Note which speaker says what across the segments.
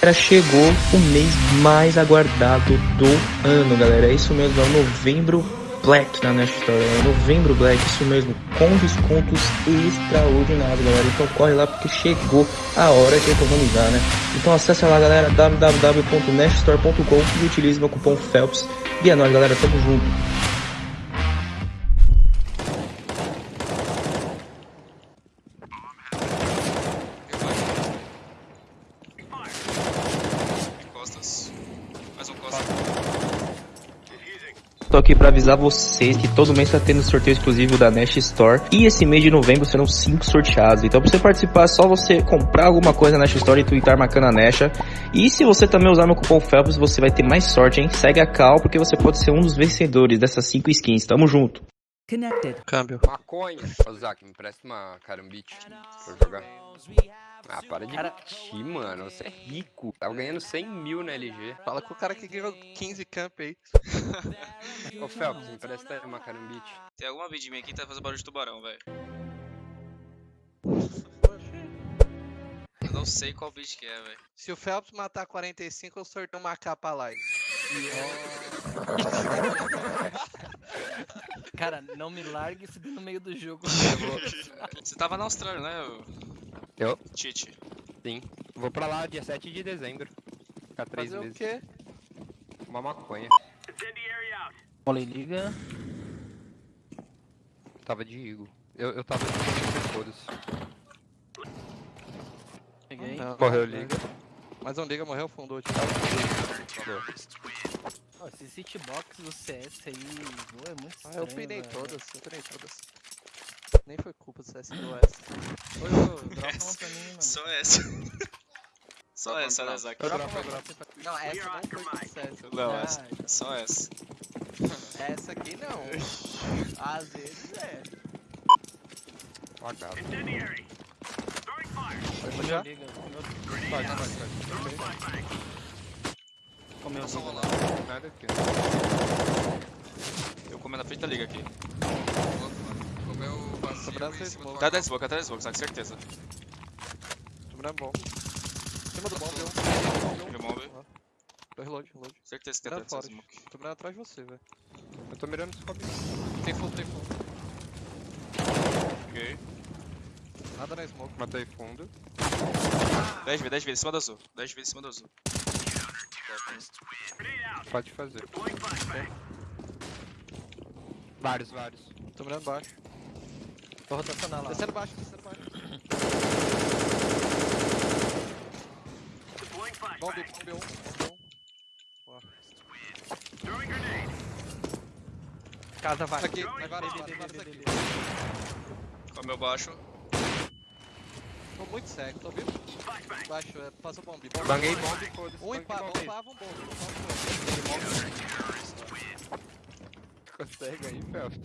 Speaker 1: Galera, chegou o mês mais aguardado do ano, galera. É isso mesmo, é o novembro Black na Nest Store. É novembro Black, isso mesmo, com descontos extraordinários, galera. Então corre lá porque chegou a hora de economizar, né? Então acessa lá, galera, www.neststore.com e utilize meu cupom FELPS. E é nóis, galera, tamo junto.
Speaker 2: Costas. Mais um Costas.
Speaker 1: Tô aqui pra avisar vocês que todo mês tá tendo sorteio exclusivo da Nest Store. E esse mês de novembro serão 5 sorteados. Então pra você participar é só você comprar alguma coisa na Nest Store e twittar marcando a Nesha. E se você também usar meu cupom FELPS, você vai ter mais sorte, hein? Segue a Cal porque você pode ser um dos vencedores dessas 5 skins. Tamo junto.
Speaker 3: Connected.
Speaker 4: Câmbio.
Speaker 5: Maconha. Ô, Zac, me presta uma carambite pra eu jogar. Ah, para de
Speaker 4: Cara-
Speaker 5: mentir, mano. Você é rico. Tava ganhando 100 mil na LG.
Speaker 4: Fala com o cara que ganhou 15 camp aí.
Speaker 5: Ô, Felps, me presta uma carambite.
Speaker 2: Tem alguma bid minha aqui que tá fazendo barulho de tubarão, velho. Eu não sei qual bid que é, velho.
Speaker 4: Se o Phelps matar 45, eu sorteio uma capa live.
Speaker 3: Cara, não me largue se no meio do jogo.
Speaker 2: Você tava na Austrália, né?
Speaker 5: Eu?
Speaker 2: Tite.
Speaker 5: Sim. Vou pra lá dia 7 de dezembro. Ficar três
Speaker 4: Fazer o
Speaker 5: meses.
Speaker 4: quê?
Speaker 5: Uma maconha.
Speaker 3: Molei liga.
Speaker 5: Tava de Eagle. Eu, eu tava de foda-se.
Speaker 3: Peguei.
Speaker 5: Morreu
Speaker 4: não,
Speaker 5: liga.
Speaker 4: Mas um liga morreu, fundou. Tipo.
Speaker 3: Ó, esse hitbox do CS aí é muito
Speaker 4: Ah,
Speaker 3: estranho.
Speaker 4: eu pinei todas, eu pinei todas. Nem foi culpa do CS do S.
Speaker 3: Ô, ô, dropa uma pra mim, mano.
Speaker 2: Só essa. Só essa, né, Zac?
Speaker 4: Dropa você. Não, essa não foi culpa do CS.
Speaker 2: Não,
Speaker 3: Ah,
Speaker 2: essa. Só essa.
Speaker 4: Essa aqui não. Às vezes é. Já?
Speaker 3: Liga, comeu,
Speaker 4: Vai, vai, vai.
Speaker 2: Só rolar.
Speaker 5: Nada aqui.
Speaker 2: Eu comendo na frente da liga aqui.
Speaker 5: Comeu o
Speaker 4: Sobrar seis smoke.
Speaker 2: Tá 10 smoke, tá 10 smoke, Zac, certeza.
Speaker 4: Sobrar bom. Em cima do bom, deu.
Speaker 2: Bombe.
Speaker 4: Tô reload, reload.
Speaker 2: Certeza que
Speaker 4: Tá
Speaker 2: tem 10
Speaker 4: fora.
Speaker 2: smoke.
Speaker 4: Tô mirando atrás de você, velho.
Speaker 5: Eu tô mirando os cobre.
Speaker 4: Tem full, tem full.
Speaker 2: Ok.
Speaker 4: Nada na smoke.
Speaker 5: Matei fundo.
Speaker 2: 10 vezes, 10 vezes em cima do azul. 10 vezes em cima do azul.
Speaker 5: Pode fazer. Vários, vários.
Speaker 4: Tô mirando baixo.
Speaker 3: Vou rotacionar lá.
Speaker 4: Descendo baixo, descendo baixo. Bom, B, bom, B1. Bom. Boa.
Speaker 3: Casa vai.
Speaker 4: Aqui, agora, agora, agora aqui.
Speaker 3: B, B.
Speaker 2: Comeu baixo.
Speaker 4: Tô muito cego, tô vivo? Baixo, é, passou bomb. bomb.
Speaker 5: Banguei bomb, foda-se.
Speaker 4: Um e bombava um bomb. bombava um
Speaker 5: Consegue aí, Phelps.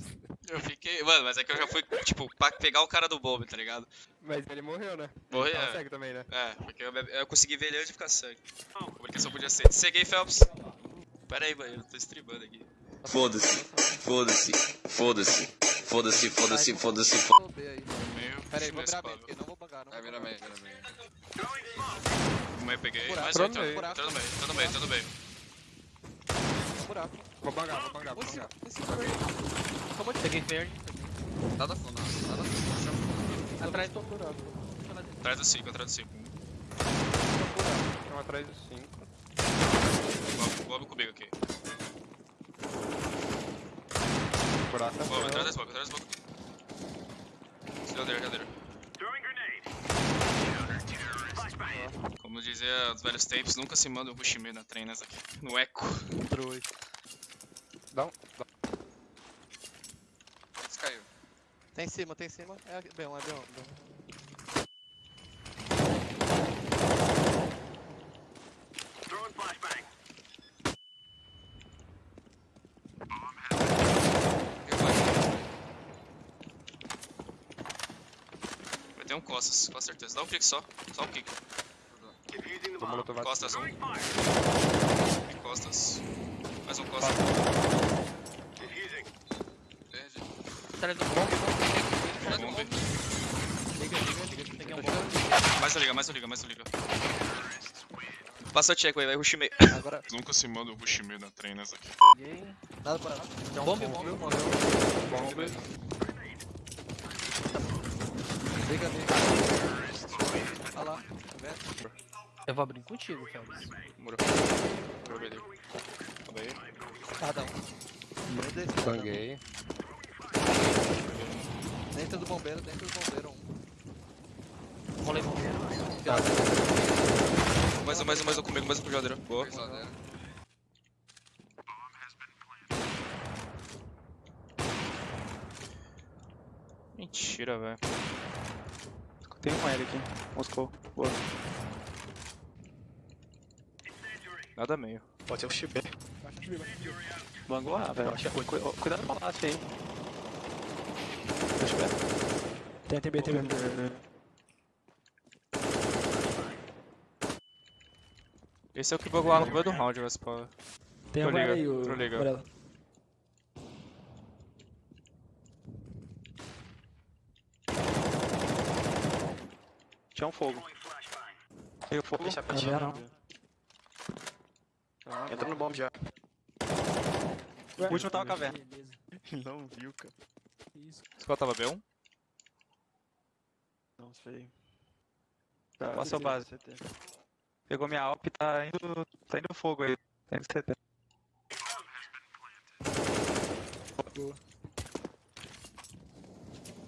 Speaker 2: Eu fiquei. Mano, mas é que eu já fui, tipo, pra pegar o cara do bomb, tá ligado?
Speaker 5: Mas ele morreu, né?
Speaker 2: Morreu,
Speaker 5: Ele tava
Speaker 2: é.
Speaker 5: cego também, né?
Speaker 2: É, porque eu, eu consegui ver ele antes de ficar sangue. A comunicação podia ser. Ceguei, Phelps. Pera aí, mano, eu tô streamando aqui.
Speaker 6: Foda-se, foda-se, foda-se, foda-se, foda-se, foda-se, foda-se.
Speaker 2: Meio.
Speaker 4: Pera aí, vou virar. Eu não vou bangar, não.
Speaker 5: Vai,
Speaker 4: vou
Speaker 5: vira meio, vira meio.
Speaker 2: No meio peguei.
Speaker 4: Buraco.
Speaker 2: Mais um,
Speaker 5: no meio.
Speaker 2: entrou no meio, entrou no meio, entrou no meio.
Speaker 4: Buraco.
Speaker 5: Vou bangar, vou bangar,
Speaker 4: Um
Speaker 5: vou bangar.
Speaker 4: um. Toma de
Speaker 3: Peguei verde.
Speaker 5: Nada fundo, nada fundo.
Speaker 3: Atrás
Speaker 4: tô buraco.
Speaker 2: Atrás do 5, atrás do 5.
Speaker 5: Estão atrás dos 5.
Speaker 2: Bob comigo aqui.
Speaker 5: Buraco.
Speaker 2: Bob, atrás da smoke, atrás da smoke. Jadeiro, jadeiro. Como dizia os velhos tempos, nunca se manda um push me na treinas aqui. No eco.
Speaker 4: True.
Speaker 5: Dá um. Dá. Esse caiu.
Speaker 4: Tem em cima, tem em cima. É B1, é B1. B1.
Speaker 2: Ter um costas, com certeza. Dá um clique só. Só um clique.
Speaker 5: Tô molotov
Speaker 2: Costas, um. Costas. Mais um costas.
Speaker 3: Atrás do bomb.
Speaker 2: Bombe.
Speaker 3: Liga, liga, liga. Peguei um bomb.
Speaker 2: Mais um liga, mais um liga, mais um liga. Passou check, vai, vai, rush meio.
Speaker 4: Agora,
Speaker 7: Nunca se manda o rush meio na trainers aqui.
Speaker 3: Peguei.
Speaker 4: nada para nada.
Speaker 3: Tem um
Speaker 4: Bombe,
Speaker 3: ponto.
Speaker 4: Liga ali. Olha lá, tá vendo?
Speaker 3: Eu vou abrir contigo, Félix.
Speaker 2: Muro. Muro, beleza. Calma aí.
Speaker 4: Um. Um.
Speaker 5: Banguei.
Speaker 4: Dentro do bombeiro, dentro do bombeiro. Um.
Speaker 3: Rolei bombeiro.
Speaker 2: Mais um, mais um, mais um comigo, mais um com o Jadeiro. Boa. Mentira, velho.
Speaker 8: Tem um L aqui. Moscou. Boa.
Speaker 2: Nada meio.
Speaker 8: Pode ser o Chibé. Bangou A, velho. Cuidado no palácio aí. Deixa eu ver. Tem, tem B, tem B.
Speaker 2: Esse é o que bugou lá no meio do round, vai spawn.
Speaker 8: Tem
Speaker 2: liga,
Speaker 8: aí, o
Speaker 2: tô.
Speaker 8: Tinha um fogo. Tem o fogo. Deixa
Speaker 3: Não, não.
Speaker 8: Entra no bomb já. O último tava caverna. Não viu, cara.
Speaker 2: Squad tava B1?
Speaker 8: Não sei. Tá, passou base, CT. Pegou minha Alp e tá indo. tá indo fogo aí. Tá indo CT.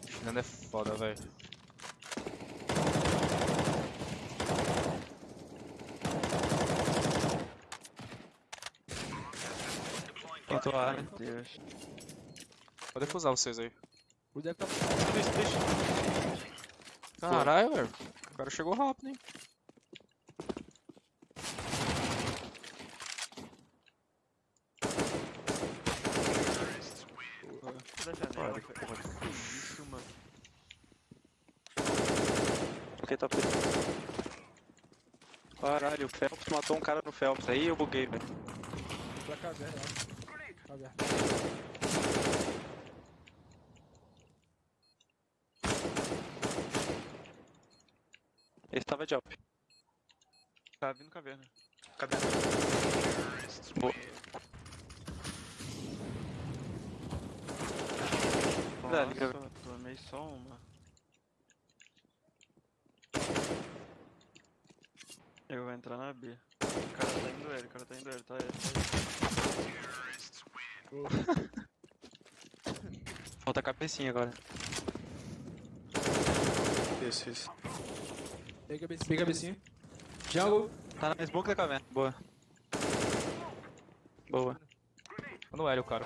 Speaker 2: Chinando é foda, velho.
Speaker 8: Tentou A, né? Deus.
Speaker 2: Pode defusar vocês aí.
Speaker 3: O deve tá
Speaker 2: Caralho, velho. O cara chegou rápido, hein?
Speaker 8: Da janela. Isso, mano. Ok, top. Caralho, o Phelps matou um cara no Phelps aí eu buguei, velho.
Speaker 3: pra caverna, ó. Caverna.
Speaker 8: Esse tava de Alp. Tá vindo caverna. Caverna. Boa. Nossa, tomei só uma. Eu vou entrar na B. O cara tá indo L, o cara tá indo L, tá L, tá L. Falta a cabecinha agora. Isso, isso.
Speaker 3: Pega a becinha. Pega a becinha. Jungle.
Speaker 8: Tá na smoke da caverna. Boa. Boa.
Speaker 2: No Hélio, cara.